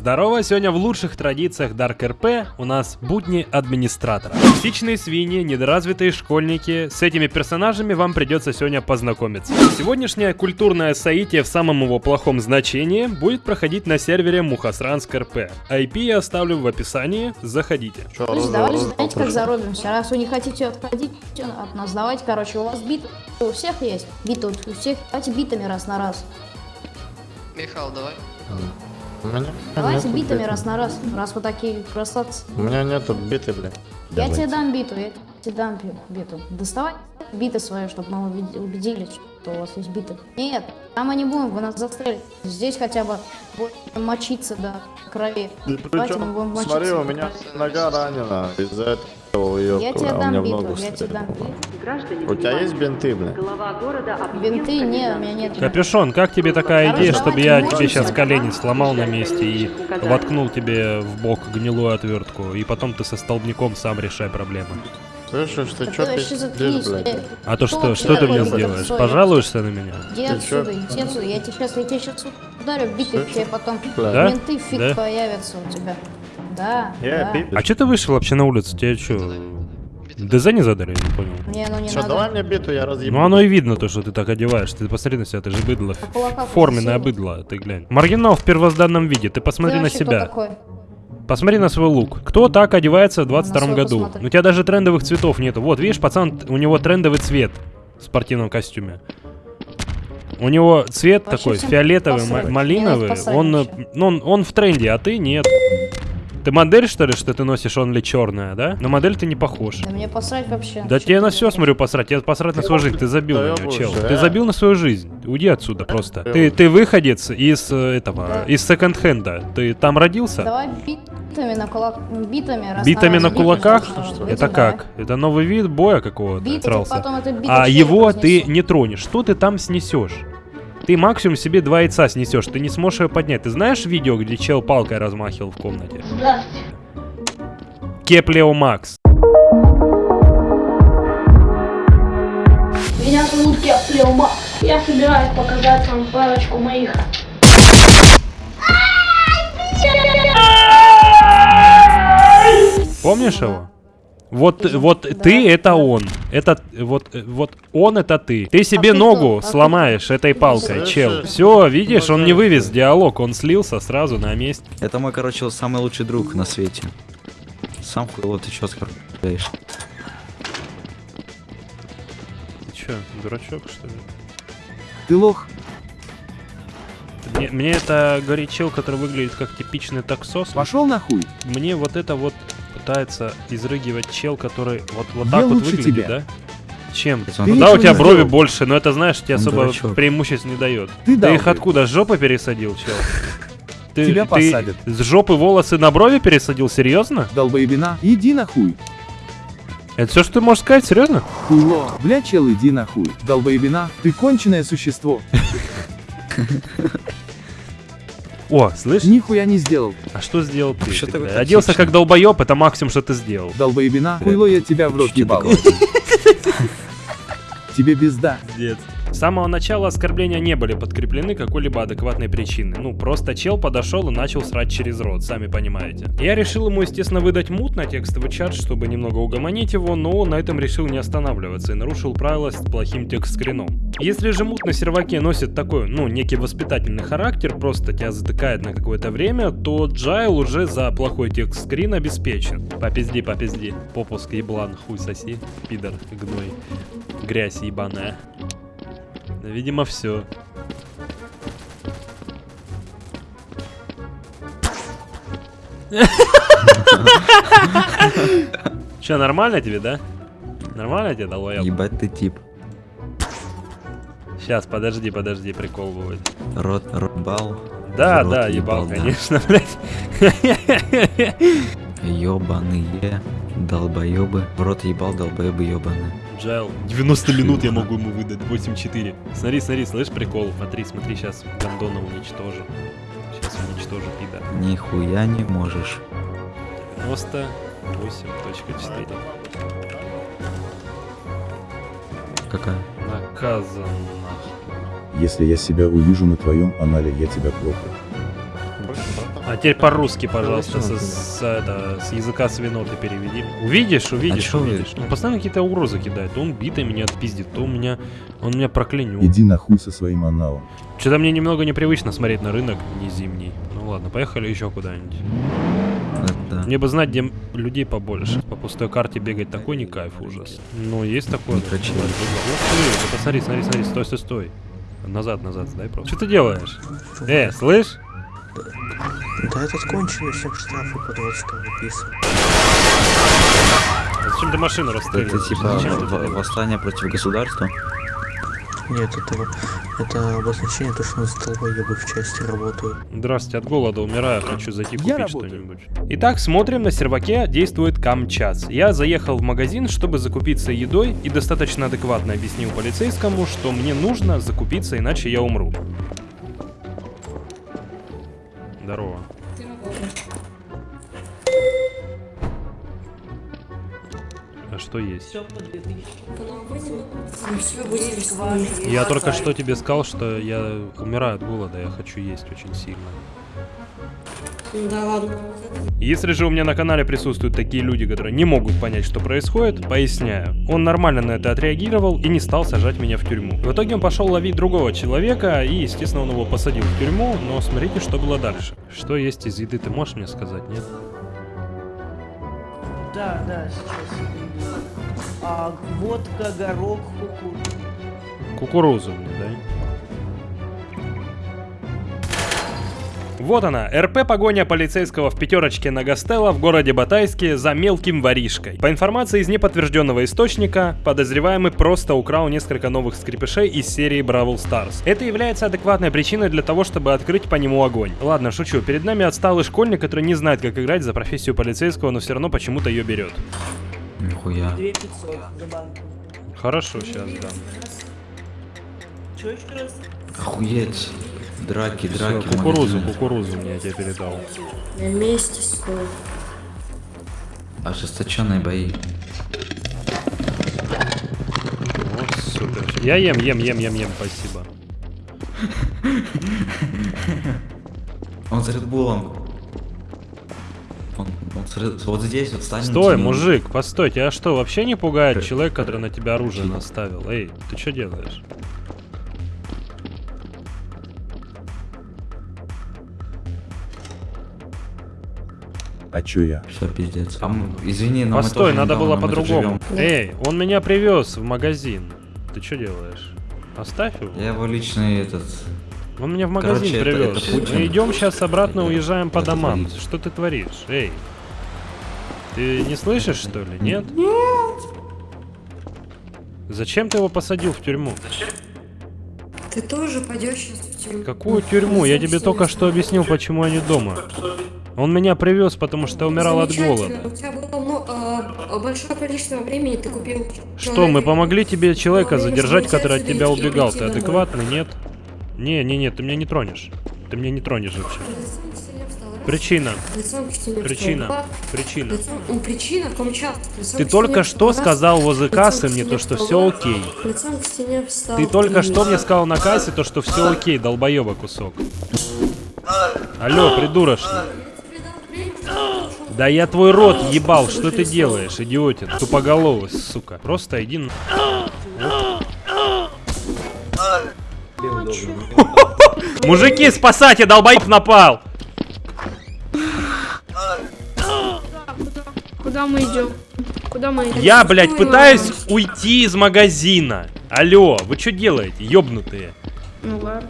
Здорово, сегодня в лучших традициях Dark RP у нас будни администратора. Типичные свиньи, недоразвитые школьники, с этими персонажами вам придется сегодня познакомиться. Сегодняшнее культурное соитие в самом его плохом значении будет проходить на сервере Мухасранск РП. IP я оставлю в описании, заходите. Оружие, давайте, знаете, как заробимся. Раз вы не хотите отходить от нас, давайте, короче, у вас бит у всех есть. Бит у всех. Давайте битами раз на раз. Михаил, давай. У меня Давайте нету битами биты. раз на раз, раз вы такие красавцы. У меня нету биты, бля. Я тебе дам биту, я тебе дам би- биту. Доставай биты свои, чтобы мы убед- убедились, что у вас есть биты. Нет, там мы не будем, вы нас застрелите. Здесь хотя бы будем мочиться до крови. Давайте мы будем Причем, мочиться. смотри, у меня нога ранена. Из-за этого ее Я тебе у дам я тебе биту. Граждане, У тебя есть бинты, объявил Бинты? Не, у меня нет. Капюшон, как тебе такая идея, чтобы я тебе сейчас колени сломал на месте и воткнул тебе в бок гнилую отвертку, и потом ты со столбняком сам решай проблемы? Слышишь, ты Так чё ты вообще пиздишь, блядь? А то что, что ты мне сделаешь? Пожалуешься на меня? Иди отсюда, иди отсюда. Я тебе сейчас, я тебе сейчас ударю, Слышь? тебе потом. Да? Менты фиг Да? появятся у тебя. Да, Я да. А что ты вышел вообще на улицу? Тебе что, ДЗ не задали? Я не понял. Мне оно не Чё, надо. давай мне биту, я разъебу. Ну оно и видно то, что ты так одеваешь. Ты посмотри на себя, ты же быдло. А кулака Форменное красиво. быдло, ты глянь. Маргинал в первозданном виде, ты Ты посмотри на вообще кто себя. такой? Посмотри на свой лук. Кто так одевается в 22 свой году? посмотри. У тебя даже трендовых цветов нету. Вот, видишь, пацан, у него трендовый цвет в спортивном костюме. У него цвет Вообще такой всем фиолетовый, посрать. малиновый. Посрать Он, э, вообще. ну, он, он в тренде, а ты нет. Ты модель, что ли, что ты носишь онли черная, да? На модель ты не похож. Да мне посрать вообще. Да тебе на все смотрю посрать, тебе посрать на свою жизнь, ты забил на нее, чел. Ты забил на свою жизнь. Уйди отсюда просто. Ты, ты выходец из э, этого, из секонд-хенда. Ты там родился? Давай битами на кулак... Битами Битами на кулаках? Это как? Это новый вид боя какого-то? А его ты не тронешь. Что ты там снесешь? Ты максимум себе два яйца снесешь, ты не сможешь ее поднять. Ты знаешь видео, где чел палкой размахивал в комнате? Кеплео Макс. Меня зовут Кеплеума. Я собираюсь показать вам парочку моих. Помнишь его? Вот, вот ты это он. Это вот, вот он это ты. Ты себе ты ногу? А ты сломаешь этой палкой, чел. Все, видишь, он не вывез диалог, он слился сразу на месте. Это мой, короче, самый лучший друг на свете. Сам хуйло, ты чё скорбляешь? Ты че, дурачок что ли? Ты лох. Мне, мне это говорит чел, который выглядит как типичный таксос. Пошел нахуй. Мне вот это вот пытается изрыгивать чел, который вот, вот Я так вот выглядит, тебя. да? Чем? Ты Ну да, у тебя брови сделал. больше, но это, знаешь, тебе Он особо дурачок. преимуществ не дает. Ты Ты их откуда, с жопы пересадил, чел? Ты, Тебя ты посадят. с жопы волосы на брови пересадил, серьезно? Долбоебина, иди нахуй. Это все, что ты можешь сказать, серьезно? Хуйло. Бля, чел, иди нахуй. Долбоебина, ты конченое существо. О, слышь, Нихуя не сделал. а что сделал ты? Вообще бля, Оделся как долбоеб, это максимум, что ты сделал. Долбоебина, хуйло, я тебя в рот ебал. Тебе безда. Пиздец. С самого начала оскорбления не были подкреплены какой-либо адекватной причиной. Ну, просто чел подошел и начал срать через рот, сами понимаете. Я решил ему, естественно, выдать мут на текстовый чат, чтобы немного угомонить его, но на этом решил не останавливаться и нарушил правила с плохим текст-скрином. Если же мут на серваке носит такой, ну, некий воспитательный характер, просто тебя затыкает на какое-то время, то Джайл уже за плохой текст-скрин обеспечен. Попизди, попизди. Попуск еблан, хуй соси, пидор, гной, грязь ебаная. Да, видимо, все. Че, нормально тебе, да? Нормально тебе дало я? Ебать ты тип. Сейчас, подожди, подожди, прикол будет. Рот, рот бал. Да, Рот да, ебал, ебал, да. конечно, блядь. Ёбаные долбоёбы. В рот ебал долбоёбы ёбаные. Джайл, 90 минут я могу ему выдать, 8-4. Смотри, смотри, слышь прикол? Смотри, смотри, сейчас Гандона уничтожу. Сейчас уничтожу, пидор. Нихуя не можешь. 98.4. Какая? Наказан. Если я себя увижу на твоем анале, я тебя проклял. А теперь по-русски, пожалуйста, с, с, это, с языка свиноты переведи. Увидишь, увидишь, вы? увидишь. Он постоянно какие-то угрозы кидает. То он битый меня отпиздит, то у меня, он меня проклянет. Иди нахуй со своим аналом. Что-то мне немного непривычно смотреть на рынок не зимний. Ну ладно, поехали еще куда-нибудь. Это... Мне бы знать, где людей побольше. По пустой карте бегать такой не кайф, ужас. Ну, есть такое. Да. Ух ты, да посмотри, смотри, смотри, стой, стой, стой. Назад, назад, сдай просто. Что ты делаешь? Э, слышь? Да этот конченый всем штрафы по 20 выписывает. А Зачем ты машину Это расстреливаешь? типа Зачем это в- делаешь? восстание против государства. Нет, это, это обозначение, то, что у нас долбоебы в части работают. Здравствуйте, от голода умираю, хочу зайти купить что-нибудь. Итак, смотрим, на серваке действует Камчас. Я заехал в магазин, чтобы закупиться едой, и достаточно адекватно объяснил полицейскому, что мне нужно закупиться, иначе я умру. Здорово. А что есть? Я только что тебе сказал, что я умираю от голода, я хочу есть очень сильно. Да ладно. Если же у меня на канале присутствуют такие люди, которые не могут понять, что происходит, поясняю. Он нормально на это отреагировал и не стал сажать меня в тюрьму. В итоге он пошел ловить другого человека, и, естественно, он его посадил в тюрьму, но смотрите, что было дальше. Что есть из еды, ты можешь мне сказать, нет? Да, да, сейчас. А, водка, горох, кукуруза. Кукурузу мне, дай. Вот она, РП погоня полицейского в пятерочке на Гастелло в городе Батайске за мелким воришкой. По информации из неподтвержденного источника, подозреваемый просто украл несколько новых скрипышей из серии Бравл Stars. Это является адекватной причиной для того, чтобы открыть по нему огонь. Ладно, шучу, перед нами отсталый школьник, который не знает, как играть за профессию полицейского, но все равно почему-то ее берет. Нихуя. 2500 за банку. Хорошо, сейчас дам. Чё еще раз? Охуеть. Драки, драки. в кукурузу, магазине. кукурузу мне я тебе передал. На месте стой. Ожесточенные бои. Вот супер. Я ем, ем, ем, ем, ем, спасибо. Он с Редбулом. Он, он с Ред- вот здесь вот станет. Стой, ну, мужик, постой, тебя что, вообще не пугает Э, человек, который на тебя оружие наставил? Эй, ты что делаешь? А чё я? Все, пиздец. А м- извини, но мы Постой, тоже надо было по-другому. Эй, он меня привез в магазин. Ты что делаешь? Оставь его. Я его личный этот... Он меня в магазин Короче, это- привез. это Путин. Мы идем сейчас обратно, Это- уезжаем по это домам. творит. Что ты творишь? Эй. Ты не слышишь, что ли? Нет? Зачем ты его посадил в тюрьму? Ты тоже пойдешь сейчас тюрьму. Какую тюрьму? Я тебе только что объяснил, почему они дома. Он меня привез, потому что я умирал от голода. У тебя было ну, большое количество времени, ты купил... Что, мы помогли тебе человека задержать, который от тебя убегал? Ты адекватный, нет? Не, не, не, ты меня не тронешь. Ты меня не тронешь вообще. Причина. Причина. Причина. Ну, причина в том. Ты только что сказал возле кассы мне то, что все окей. Ты только что мне сказал на кассе то, что все окей, долбоеба кусок. Алло, придурочный. Да я твой рот ебал, что ты делаешь, идиотин, тупоголовый, сука. Просто иди на... Мужики, спасайте, долбоеб напал! Куда мы идем? Куда мы идем? Я, блядь, пытаюсь ладно. уйти из магазина. Алло, вы что делаете, ёбнутые? Ну ладно.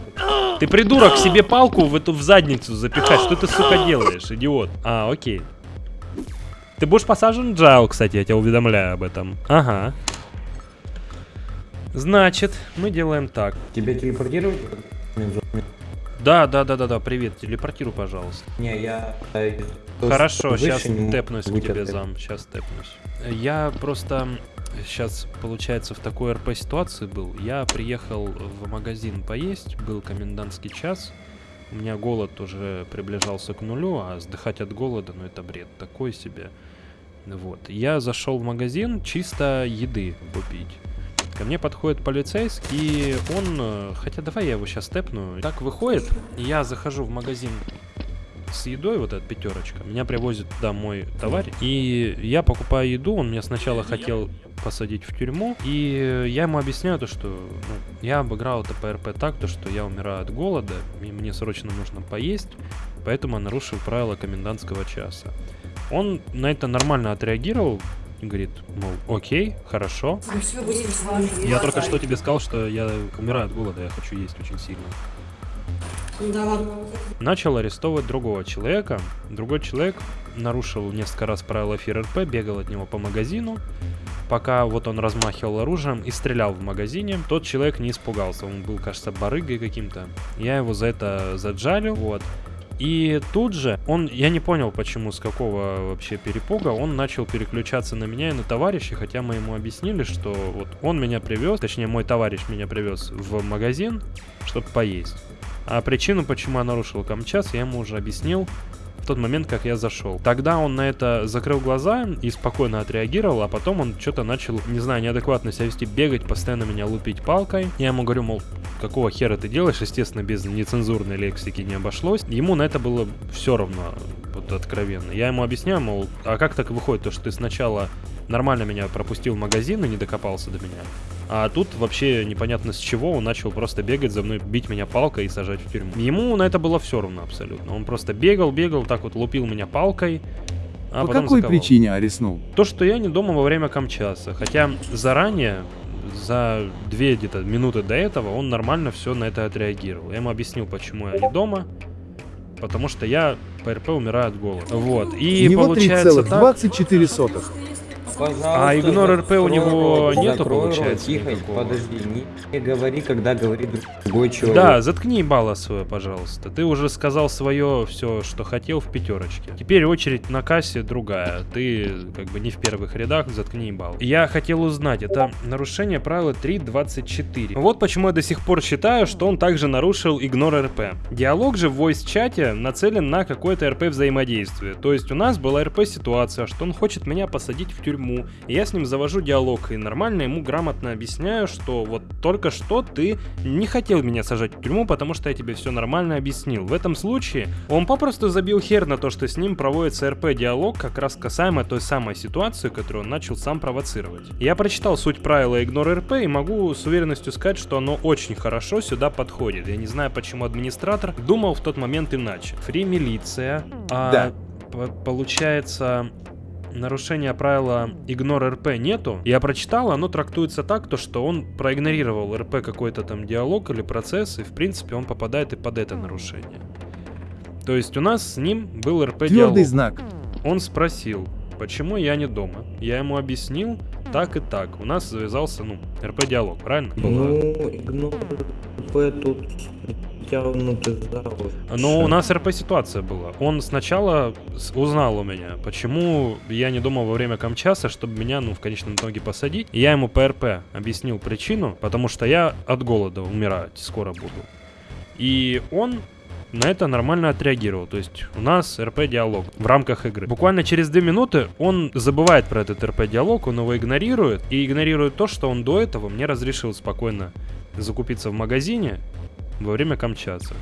Ты придурок себе палку в эту в задницу запихать. Что ты, сука, делаешь, идиот? А, окей. Ты будешь посажен в джайл, кстати, я тебя уведомляю об этом. Ага. Значит, мы делаем так. Тебя телепортировать? Да, да, да, да, да, привет, телепортируй, пожалуйста. Не, я... э, Хорошо, сейчас тэпнусь к тебе, зам, сейчас тэпнусь. Я просто сейчас, получается, в такой РП ситуации был. Я приехал в магазин поесть, был комендантский час. У меня голод уже приближался к нулю, а сдыхать от голода, ну это бред такой себе. Вот. Я зашел в магазин чисто еды купить. Ко мне подходит полицейский, и он... э, Хотя давай я его сейчас тэпну. Так выходит, я захожу в магазин с едой, вот эта пятерочка. Меня привозит туда мой товарищ. И я покупаю еду, он меня сначала хотел посадить в тюрьму. И я ему объясняю то, что ну, я обыграл это ПРП так, то, что я умираю от голода, и мне срочно нужно поесть, поэтому я нарушил правила комендантского часа. Он на это нормально отреагировал, говорит, мол, окей, хорошо. Я только что тебе сказал, что я умираю от голода, я хочу есть очень сильно. Начал арестовывать другого человека. Другой человек нарушил несколько раз правила ФРРП, бегал от него по магазину. Пока вот он размахивал оружием и стрелял в магазине, тот человек не испугался. Он был, кажется, барыгой каким-то. Я его за это заджалил, вот. И тут же он, я не понял, почему, с какого вообще перепуга, он начал переключаться на меня и на товарища, хотя мы ему объяснили, что вот он меня привез, точнее мой товарищ меня привез в магазин, чтобы поесть. А причину, почему я нарушил камчас, я ему уже объяснил в тот момент, как я зашел. Тогда он на это закрыл глаза и спокойно отреагировал, а потом он что-то начал, не знаю, неадекватно себя вести, бегать, постоянно меня лупить палкой. Я ему говорю, мол, какого хера ты делаешь? Естественно, без нецензурной лексики не обошлось. Ему на это было все равно, вот откровенно. Я ему объясняю, мол, а как так выходит, то, что ты сначала нормально меня пропустил в магазин и не докопался до меня, а тут вообще непонятно с чего он начал просто бегать за мной, бить меня палкой и сажать в тюрьму. Ему на это было все равно абсолютно. Он просто бегал, бегал, так вот лупил меня палкой. А По потом какой заковал. причине ареснул? То, что я не дома во время камчаса. Хотя заранее, за две где-то минуты до этого, он нормально все на это отреагировал. Я ему объяснил, почему я не дома. Потому что я по РП умираю от голода. Вот. И У него получается так... 3,24. Пожалуйста, А игнор РП у него рот, нету, рот, получается, Тихо, никакого? подожди, не, говори, когда говорит другой человек. Да, заткни ебало свое, пожалуйста. Ты уже сказал свое все, что хотел в пятерочке. Теперь очередь на кассе другая. Ты как бы не в первых рядах, заткни ебало. Я хотел узнать, это нарушение правила 3.24. Вот почему я до сих пор считаю, что он также нарушил игнор РП. Диалог же в voice-чате нацелен на какое-то РП взаимодействие. То есть у нас была РП ситуация, что он хочет меня посадить в тюрьму. И я с ним завожу диалог и нормально ему грамотно объясняю, что вот только что ты не хотел меня сажать в тюрьму, потому что я тебе все нормально объяснил. В этом случае он попросту забил хер на то, что с ним проводится РП-диалог, как раз касаемо той самой ситуации, которую он начал сам провоцировать. Я прочитал суть правила игнор РП и могу с уверенностью сказать, что оно очень хорошо сюда подходит. Я не знаю, почему администратор думал в тот момент иначе. Фри милиция. А, Да. Получается, нарушения правила игнор РП нету. Я прочитал, оно трактуется так, то что он проигнорировал РП какой-то там диалог или процесс, и в принципе он попадает и под это нарушение. То есть у нас с ним был РП диалог. Твердый знак. Он спросил, почему я не дома. Я ему объяснил, так и так. У нас завязался, ну, РП-диалог, правильно? Ну, игнор П тут тянутый за вот. Но у нас РП-ситуация была. Он сначала узнал у меня, почему я не дома во время камчаса, чтобы меня, ну, в конечном итоге посадить. И я ему по РП объяснил причину, потому что я от голода умирать скоро буду. И он на это нормально отреагировал. То есть у нас РП-диалог в рамках игры. Буквально через 2 минуты он забывает про этот РП-диалог, он его игнорирует. И игнорирует то, что он до этого мне разрешил спокойно закупиться в магазине во время камчаса.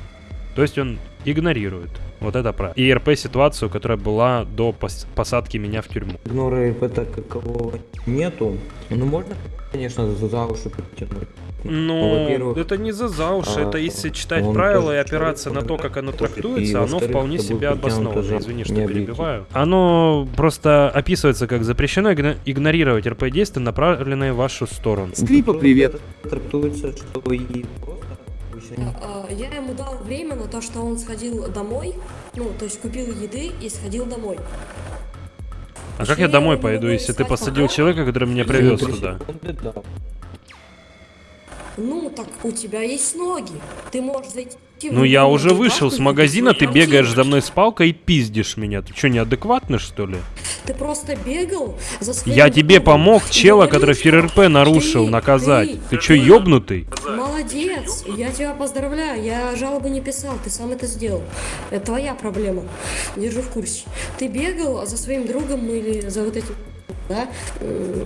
То есть он игнорирует вот это правило. И РП-ситуацию, которая была до пос- посадки меня в тюрьму. Игнора РП так какого нету. Ну, можно, конечно, за за уши потянуть. Ну, во-первых, это не за за уши, а, это если читать правила и опираться на то, как оно трактуется, и, оно вполне себе притянуто обосновано. Извини, что перебиваю. Оно просто описывается как запрещено игно- игнорировать РП-действия, направленные в вашу сторону. Скрипа, привет. Трактуется, что и А, Я ему дал время на то, что он сходил домой, ну, то есть купил еды и сходил домой. А как я домой пойду, если ты посадил человека, который меня привез туда? Ну, так у тебя есть ноги. Ты можешь зайти... в Ну я уже вышел с магазина, ты бегаешь за мной с палкой и пиздишь меня. Ты что, неадекватный что ли? Ты просто бегал за Я тебе помог чела, который что ФРРП нарушил, наказать. ты- чё, ёбнутый? Молодец, я тебя поздравляю, я жалобы не писал, ты сам это сделал. Это твоя проблема, держу в курсе. Ты бегал за своим другом или за вот этим, да? э,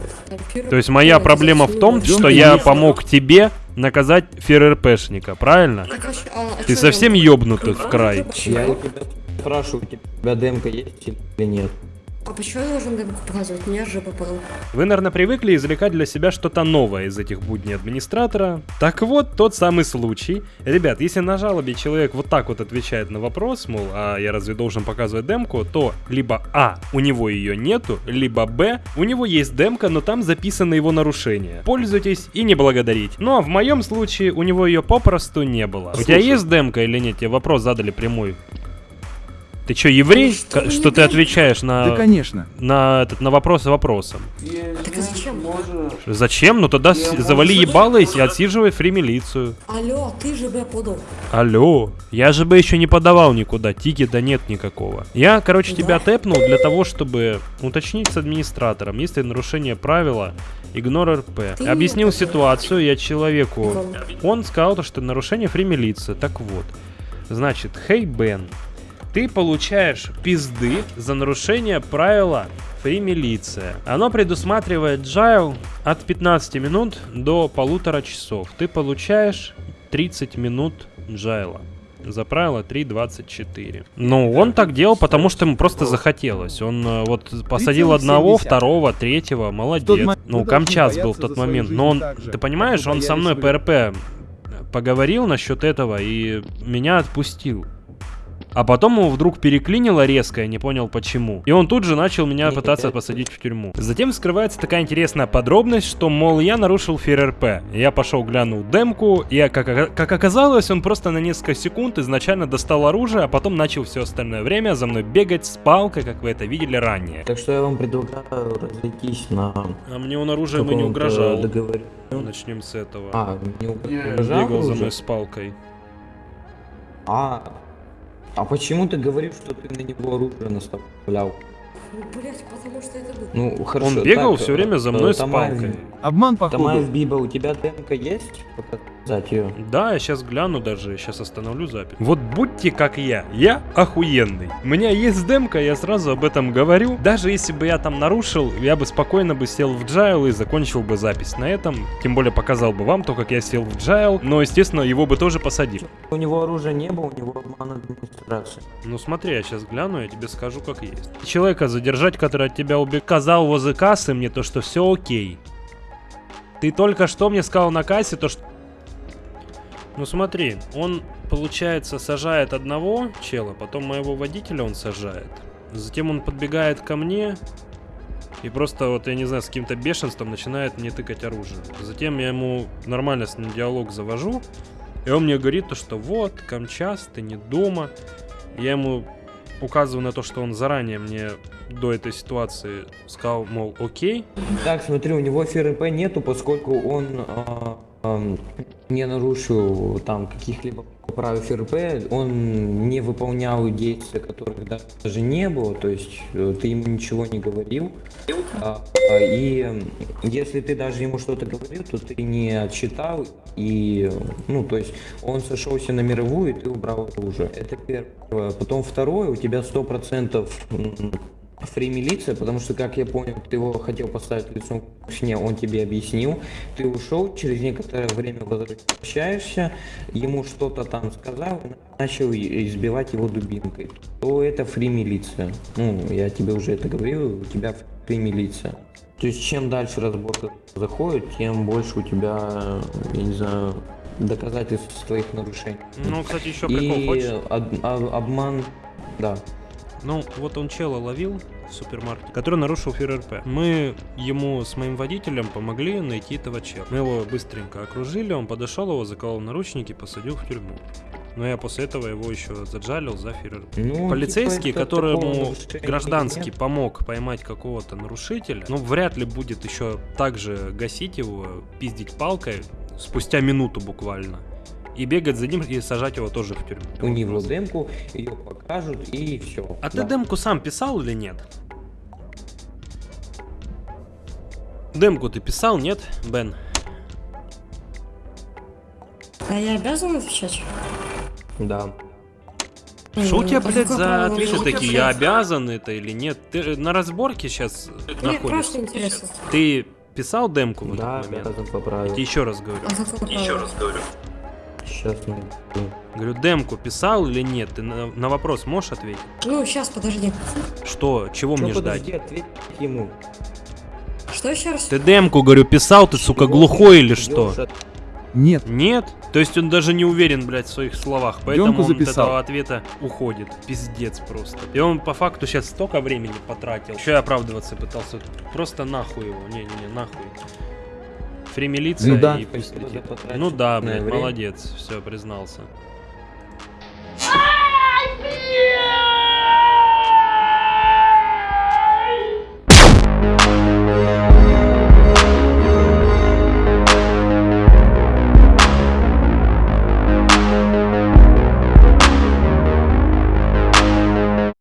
То есть моя проблема в том, что я помог тебе наказать ФРРПшника, правильно? Так, а а- Ты совсем ёбнутый в край. Я спрашиваю, у тебя демка есть или нет? А почему я должен демку показывать? Меня же попал. Вы, наверное, привыкли извлекать для себя что-то новое из этих будней администратора. Так вот, тот самый случай. Ребят, если на жалобе человек вот так вот отвечает на вопрос, мол, а я разве должен показывать демку, то либо А, у него ее нету, либо Б, у него есть демка, но там записано его нарушение. Пользуйтесь и не благодарить. Ну а в моем случае у него ее попросту не было. У тебя есть демка или нет? Тебе вопрос задали прямой. Ты чё, еврей? Ну, что К- что ты отвечаешь на, Да, конечно. на, этот, на вопросы вопросом? Так а зачем? Зачем? Ну тогда с- завали ебало и отсиживай фри-милицию. Алло, ты же Б подал. Алло, я же бы еще не подавал никуда, тикета нет никакого. Я, короче, тебя тэпнул для того, чтобы уточнить с администратором, если нарушение правила, игнор РП. Ты Объяснил ситуацию я человеку. Он сказал, то, что нарушение фри-милиции. Так вот, значит, хей Бен, ты получаешь пизды за нарушение правила фри-милиция. Оно предусматривает джайл от 15 минут до полутора часов. Ты получаешь 30 минут джайла. За правило 3.24. Ну, он так делал, потому что ему просто захотелось. Он э, вот посадил одного, 3,7. второго, третьего, молодец. Ну, Камчас был в тот момент. жизнь Но он, ты понимаешь, он со мной ПРП поговорил насчет этого и меня отпустил. А потом его вдруг переклинило резко, я не понял почему. И он тут же начал меня пытаться посадить в тюрьму. Затем скрывается такая интересная подробность, что, мол, я нарушил ФРРП. Я пошел глянул демку, и как, ока- как оказалось, он просто на несколько секунд изначально достал оружие, а потом начал все остальное время за мной бегать с палкой, как вы это видели ранее. Так что я вам предлагаю разойтись на А мне он оружием и не угрожал. договоре. Начнем с этого. А, не угрожал бегал за мной с палкой. А, а почему ты говоришь, что ты на него оружие наставлял? Блять, потому что это был. Ну, хорошо. Он бегал так, все время за э, мной с палкой. Обман походу. Тамаев Биба, у тебя демка есть? Показать ее. Да, я сейчас гляну даже, сейчас остановлю запись. Вот будьте как я, я охуенный. У меня есть демка, я сразу об этом говорю. Даже если бы я там нарушил, я бы спокойно бы сел в джайл и закончил бы запись на этом. Тем более показал бы вам то, как я сел в джайл. Но, естественно, его бы тоже посадил. У него оружия не было, у него обман администрации. Ну смотри, я сейчас гляну, я тебе скажу, как есть. Человека задержать, который от тебя убег, сказал возле кассы мне то, что все окей. Ты только что мне сказал на кассе то, что... Ну смотри, он, получается, сажает одного чела, потом моего водителя он сажает. Затем он подбегает ко мне и просто, вот я не знаю, с каким-то бешенством начинает мне тыкать оружие. Затем я ему нормально с ним диалог завожу, и он мне говорит то, что вот, Камчас, ты не дома. Я ему указываю на то, что он заранее мне до этой ситуации сказал, мол, окей. Так, смотри, у него ФРП нету, поскольку он а, ам, не нарушил там каких-либо правил ФРП, он не выполнял действия, которых даже не было, то есть э, ты ему ничего не говорил. А, а, и если ты даже ему что-то говорил, то ты не отчитал, и, ну, то есть он сошелся на мировую, и ты убрал оружие. Это первое. Потом второе, у тебя 100% м, фри милиция, потому что, как я понял, ты его хотел поставить лицом к стене, он тебе объяснил, ты ушел, через некоторое время возвращаешься, ему что-то там сказал, начал избивать его дубинкой, то это фри милиция. Ну, я тебе уже это говорил, у тебя фри милиция. То есть, чем дальше разборка заходит, тем больше у тебя, я не знаю, доказательств твоих нарушений. Ну, кстати, еще прикол И хочешь? об- об- обман, да. Ну, вот он чела ловил в супермаркете, который нарушил ФРРП. Мы ему с моим водителем помогли найти этого чела. Мы его быстренько окружили, он подошел, его заколол наручники, посадил в тюрьму. Но я после этого его еще заджалил за ФРРП. Ну, Полицейский, типа, это такого которому гражданский нет. помог поймать какого-то нарушителя, ну, вряд ли будет еще так же гасить его, пиздить палкой спустя минуту буквально. И бегать за ним и сажать его тоже в тюрьму. У него демку, ее покажут и все. А ты демку сам писал или нет? Демку ты писал, нет, Бен? А я обязан отвечать? Да. Что у тебя, блядь, за ответы такие? Я обязан это или нет? Ты на разборке сейчас Мне находишься. просто интересно. Ты писал демку в этот Да, момент? обязан Я еще раз говорю. А какое право? Сейчас найду. Говорю, демку писал или нет? Ты на, на вопрос можешь ответить? Ну, сейчас, подожди. Что? Чего Чё, мне подожди, ждать? ответь ему. Что еще раз? Ты демку, говорю, писал, ты, сука, глухой или что? Нет. Нет? То есть он даже не уверен, блядь, в своих словах, поэтому Демку он от записал. этого ответа уходит. Пиздец просто. И он по факту сейчас столько времени потратил. Еще и оправдываться пытался. Просто нахуй его. Не-не-не, нахуй фри ну, да. и пусть летит. Ну да, блядь, молодец, все, признался.